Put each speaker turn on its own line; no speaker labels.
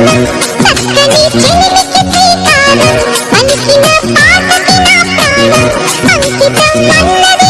అంకితం అన్నది